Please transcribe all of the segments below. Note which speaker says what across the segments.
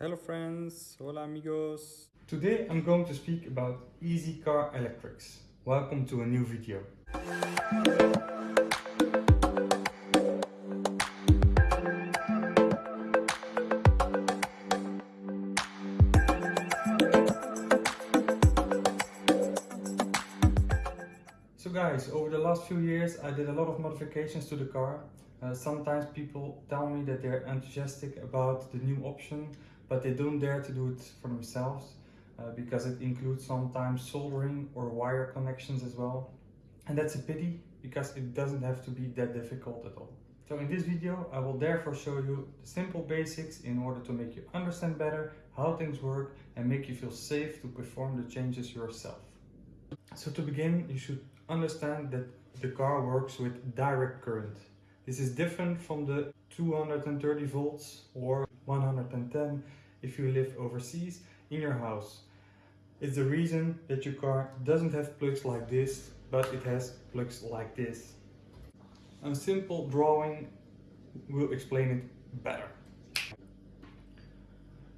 Speaker 1: Hello friends, hola amigos.
Speaker 2: Today I'm going to speak about easy car electrics. Welcome to a new video. So guys, over the last few years I did a lot of modifications to the car. Uh, sometimes people tell me that they're enthusiastic about the new option, but they don't dare to do it for themselves uh, because it includes sometimes soldering or wire connections as well. And that's a pity because it doesn't have to be that difficult at all. So in this video I will therefore show you the simple basics in order to make you understand better how things work and make you feel safe to perform the changes yourself. So to begin you should understand that the car works with direct current. This is different from the 230 volts or 110 if you live overseas in your house. It's the reason that your car doesn't have plugs like this, but it has plugs like this. A simple drawing will explain it better.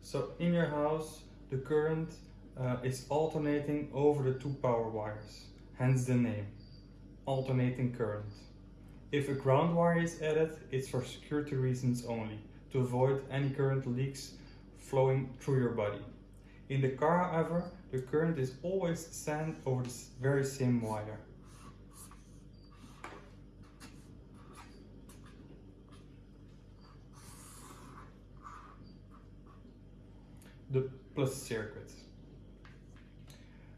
Speaker 2: So in your house, the current uh, is alternating over the two power wires hence the name, alternating current. If a ground wire is added, it's for security reasons only, to avoid any current leaks flowing through your body. In the car, however, the current is always sent over the very same wire. The plus circuit.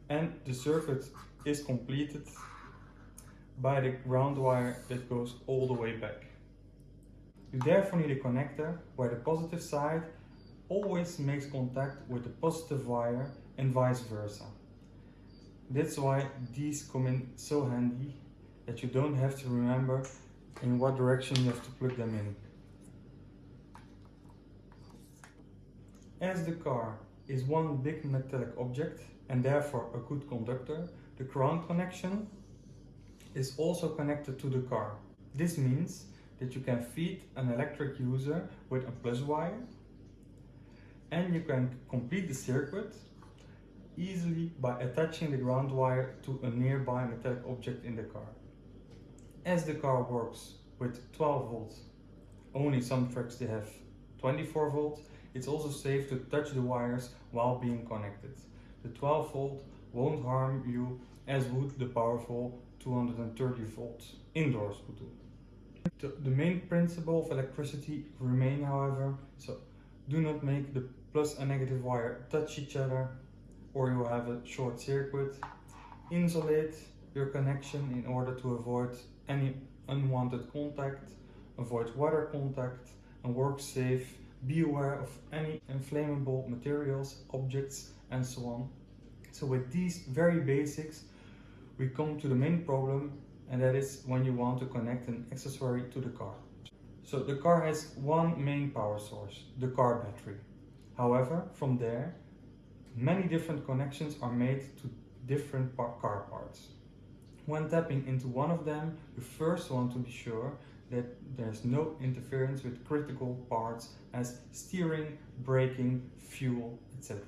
Speaker 2: And the circuit is completed by the ground wire that goes all the way back. You therefore need a connector where the positive side always makes contact with the positive wire and vice versa. That's why these come in so handy that you don't have to remember in what direction you have to plug them in. As the car is one big metallic object and therefore a good conductor, the ground connection is also connected to the car. This means that you can feed an electric user with a plus wire and you can complete the circuit easily by attaching the ground wire to a nearby metallic object in the car. As the car works with 12 volts, only some trucks they have 24 volts, it's also safe to touch the wires while being connected. The 12 volt won't harm you as would the powerful 230 volts indoors would do. The, main principle of electricity remain however, so do not make the plus and negative wire touch each other or you have a short circuit. Insulate your connection in order to avoid any unwanted contact, avoid water contact and work safe. Be aware of any inflammable materials, objects and so on so with these very basics, we come to the main problem and that is when you want to connect an accessory to the car. So the car has one main power source, the car battery. However, from there, many different connections are made to different car parts. When tapping into one of them, you first want to be sure that there's no interference with critical parts as steering, braking, fuel, etc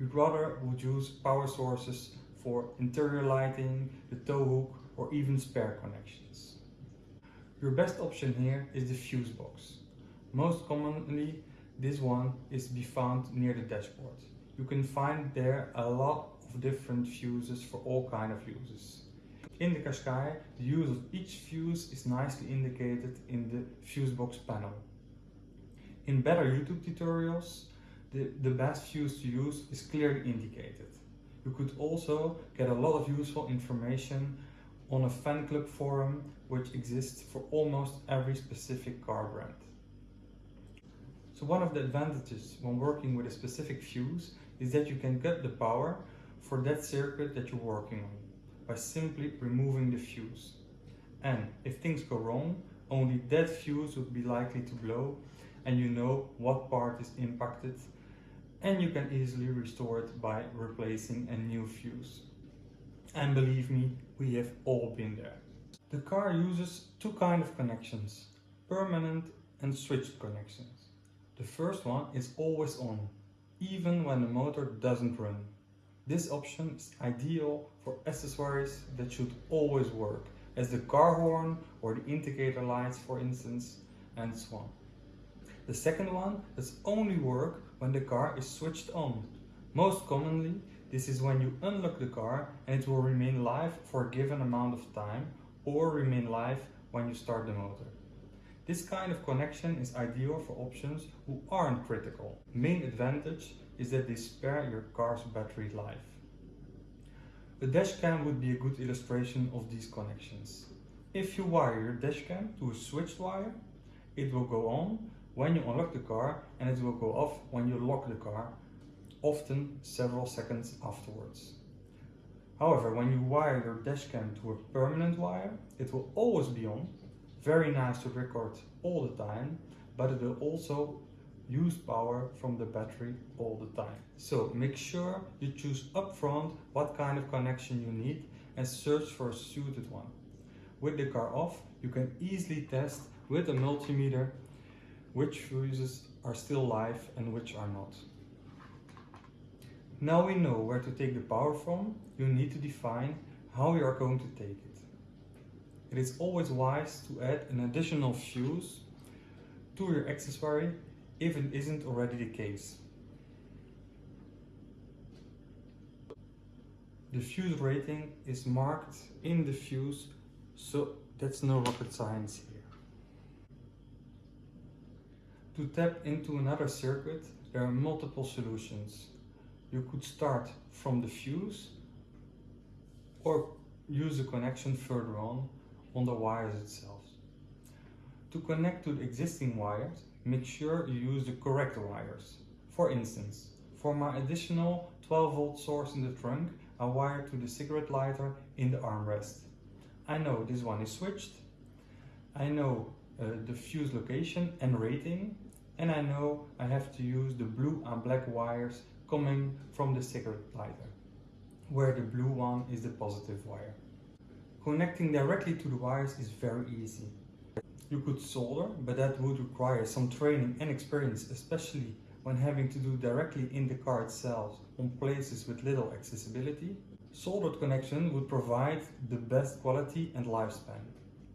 Speaker 2: you'd rather would use power sources for interior lighting, the tow hook or even spare connections. Your best option here is the fuse box. Most commonly this one is to be found near the dashboard. You can find there a lot of different fuses for all kind of uses. In the Qashqai, the use of each fuse is nicely indicated in the fuse box panel. In better YouTube tutorials, the, the best fuse to use is clearly indicated. You could also get a lot of useful information on a fan club forum which exists for almost every specific car brand. So one of the advantages when working with a specific fuse is that you can cut the power for that circuit that you're working on by simply removing the fuse. And if things go wrong, only that fuse would be likely to blow and you know what part is impacted and you can easily restore it by replacing a new fuse. And believe me, we have all been there. The car uses two kind of connections, permanent and switched connections. The first one is always on, even when the motor doesn't run. This option is ideal for accessories that should always work, as the car horn or the indicator lights for instance, and so on. The second one does only work when the car is switched on. Most commonly, this is when you unlock the car and it will remain live for a given amount of time or remain live when you start the motor. This kind of connection is ideal for options who aren't critical. Main advantage is that they spare your car's battery life. A dashcam would be a good illustration of these connections. If you wire your dashcam to a switched wire, it will go on when you unlock the car and it will go off when you lock the car, often several seconds afterwards. However, when you wire your dashcam to a permanent wire, it will always be on. Very nice to record all the time, but it will also use power from the battery all the time. So make sure you choose upfront what kind of connection you need and search for a suited one. With the car off, you can easily test with a multimeter which fuses are still live and which are not. Now we know where to take the power from, you need to define how you are going to take it. It is always wise to add an additional fuse to your accessory if it isn't already the case. The fuse rating is marked in the fuse, so that's no rocket science here. To tap into another circuit, there are multiple solutions you could start from the fuse or use a connection further on on the wires itself. To connect to the existing wires, make sure you use the correct wires. For instance, for my additional 12 volt source in the trunk, I wire to the cigarette lighter in the armrest. I know this one is switched, I know uh, the fuse location and rating, and I know I have to use the blue and black wires coming from the cigarette lighter, where the blue one is the positive wire. Connecting directly to the wires is very easy. You could solder, but that would require some training and experience, especially when having to do directly in the car itself on places with little accessibility. Soldered connection would provide the best quality and lifespan.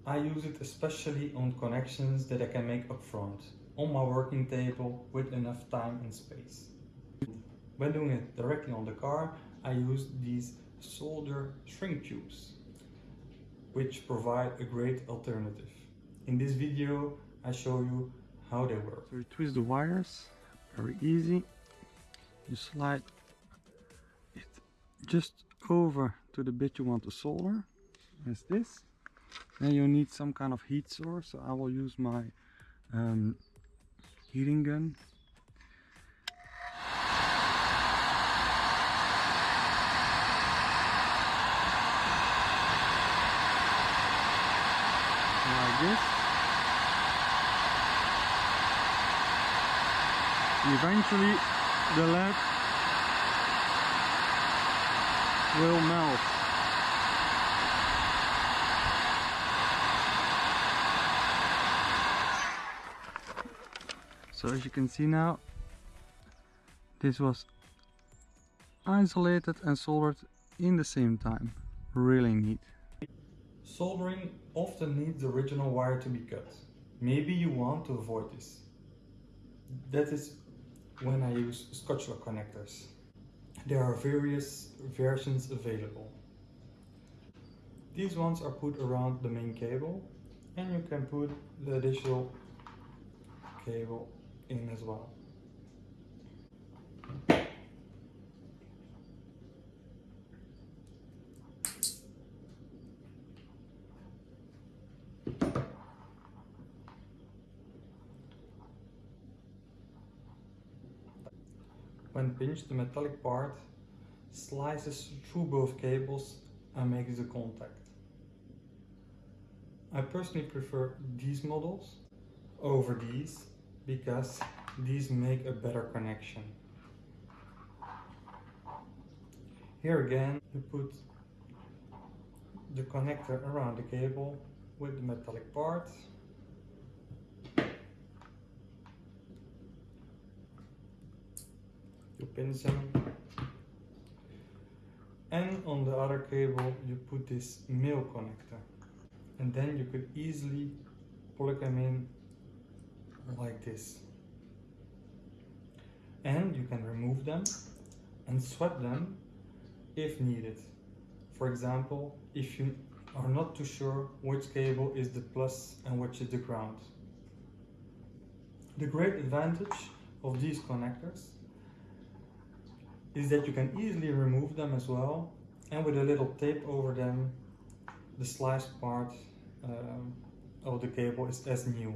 Speaker 2: I use it especially on connections that I can make upfront, on my working table with enough time and space. When doing it directly on the car, I use these solder shrink tubes, which provide a great alternative. In this video, I show you how they work.
Speaker 1: So you twist the wires, very easy. You slide it just over to the bit you want to solder, as this. Then you need some kind of heat source, so I will use my um, heating gun like this. Eventually the lead will melt. So as you can see now, this was isolated and soldered in the same time. Really neat.
Speaker 2: Soldering often needs the original wire to be cut. Maybe you want to avoid this. That is when I use Scotch-Lock connectors. There are various versions available. These ones are put around the main cable and you can put the additional cable in as well. Pinched, the metallic part slices through both cables and makes the contact. I personally prefer these models over these because these make a better connection. Here again you put the connector around the cable with the metallic part pins in. And on the other cable you put this male connector. And then you could easily plug them in like this. And you can remove them and swap them if needed. For example, if you are not too sure which cable is the plus and which is the ground. The great advantage of these connectors is that you can easily remove them as well and with a little tape over them the sliced part um, of the cable is as new.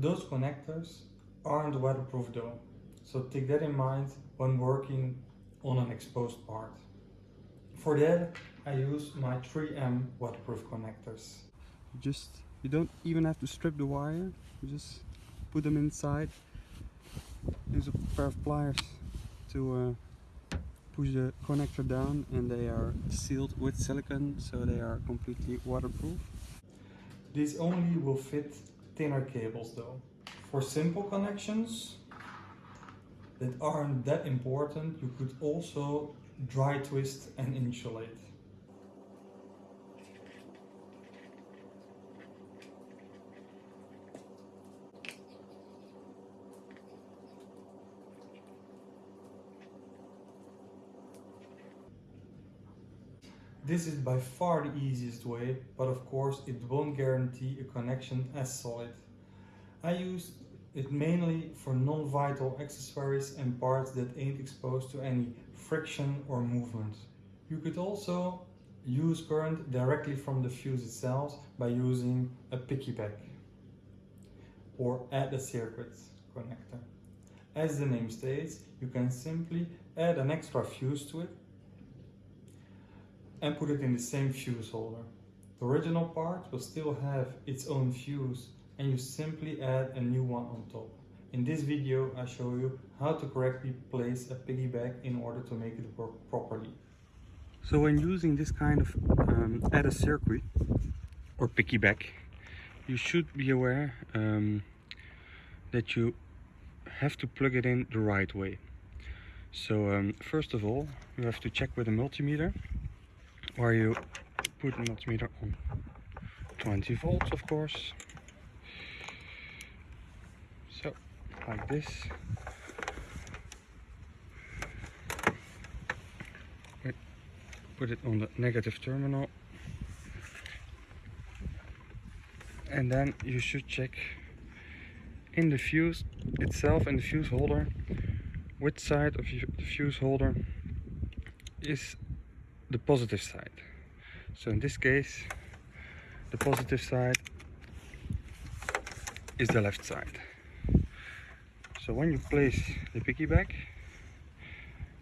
Speaker 2: Those connectors aren't waterproof though, so take that in mind when working on an exposed part. For that I use my 3M waterproof connectors.
Speaker 1: Just, you don't even have to strip the wire, you just put them inside. Use a pair of pliers to uh, push the connector down and they are sealed with silicone so they are completely waterproof.
Speaker 2: These only will fit thinner cables though. For simple connections that aren't that important, you could also dry twist and insulate. This is by far the easiest way, but of course it won't guarantee a connection as solid. I use it mainly for non-vital accessories and parts that ain't exposed to any friction or movement. You could also use current directly from the fuse itself by using a piggyback or add a circuit connector. As the name states, you can simply add an extra fuse to it and put it in the same fuse holder. The original part will still have its own fuse and you simply add a new one on top. In this video I show you how to correctly place a piggyback in order to make it work properly.
Speaker 1: So when using this kind of um, added circuit or piggyback you should be aware um, that you have to plug it in the right way. So um, first of all you have to check with a multimeter where you put the multimeter on? 20 volts of course. So like this. Put it on the negative terminal. And then you should check in the fuse itself in the fuse holder which side of the fuse holder is the positive side. So in this case, the positive side is the left side. So when you place the piggyback,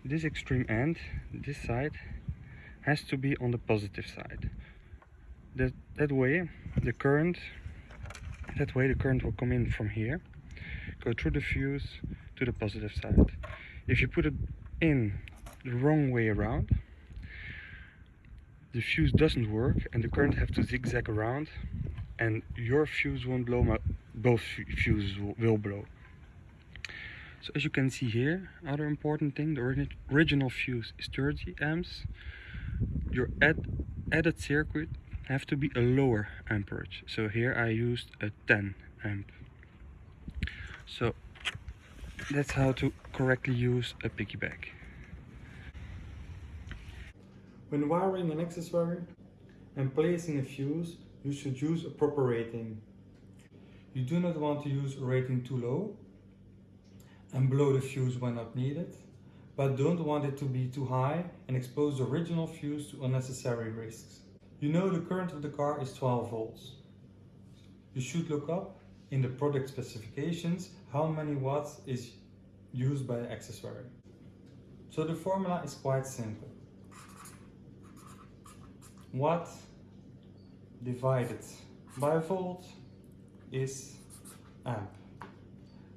Speaker 1: this extreme end, this side, has to be on the positive side. That, that way the current, that way the current will come in from here, go through the fuse to the positive side. If you put it in the wrong way around, the fuse doesn't work and the current have to zigzag around and your fuse won't blow, my, both fuses will blow. So as you can see here, other important thing, the original fuse is 30 amps. Your add, added circuit have to be a lower amperage. So here I used a 10 amp. So that's how to correctly use a piggyback.
Speaker 2: When wiring an accessory and placing a fuse, you should use a proper rating. You do not want to use a rating too low, and blow the fuse when not needed, but don't want it to be too high and expose the original fuse to unnecessary risks. You know the current of the car is 12 volts. You should look up in the product specifications how many watts is used by the accessory. So the formula is quite simple. Watt divided by volt is amp.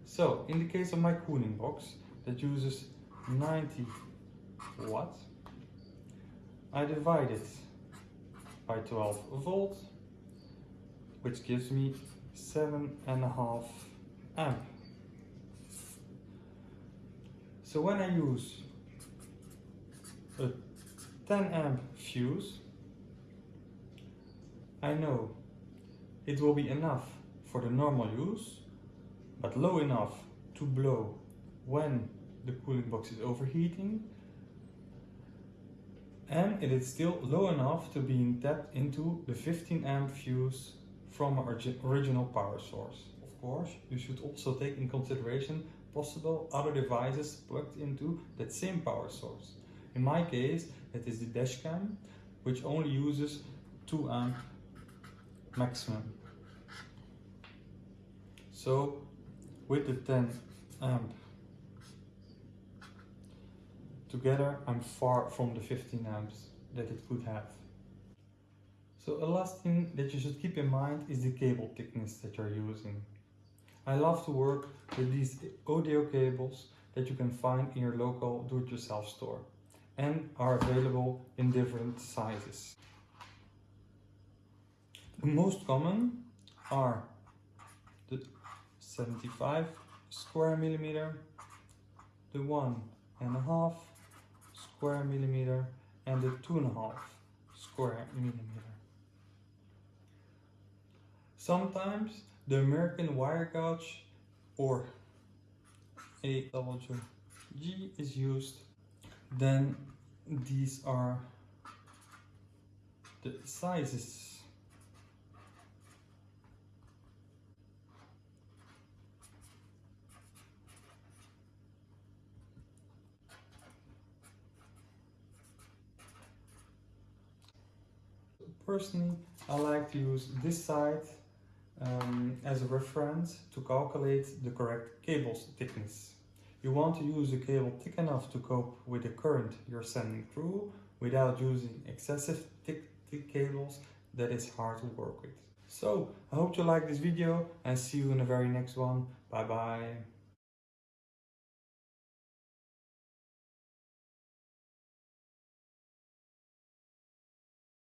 Speaker 2: So in the case of my cooling box that uses 90 watt, I divide it by 12 volt, which gives me seven and a half amp. So when I use a 10 amp fuse, I know it will be enough for the normal use but low enough to blow when the cooling box is overheating and it is still low enough to being tapped into the 15 amp fuse from our original power source. Of course, you should also take in consideration possible other devices plugged into that same power source. In my case, that is the dashcam, which only uses 2 amp maximum. So with the 10 amp together I'm far from the 15 amps that it could have. So a last thing that you should keep in mind is the cable thickness that you're using. I love to work with these audio cables that you can find in your local do-it-yourself store and are available in different sizes. Most common are the 75 square millimeter, the one and a half square millimeter, and the two and a half square millimeter. Sometimes the American wire gauge or AWG is used, then these are the sizes Personally, I like to use this side um, as a reference to calculate the correct cable's thickness. You want to use a cable thick enough to cope with the current you're sending through without using excessive thick, thick cables that is hard to work with. So, I hope you like this video and see you in the very next one. Bye bye.